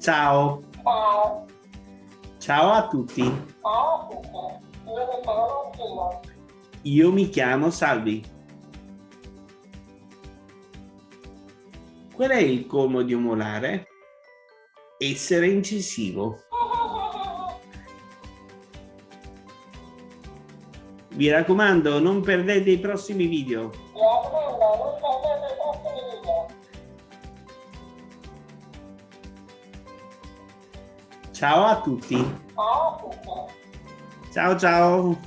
Ciao. Ciao. Ciao a tutti. Ciao a tutti. Io mi chiamo Martina. Io mi chiamo Salvi. Qual è il colmo di un molare? Essere incisivo. Mi raccomando, non perdete i prossimi video. Ciao a tutti. Ciao a tutti. Ciao ciao.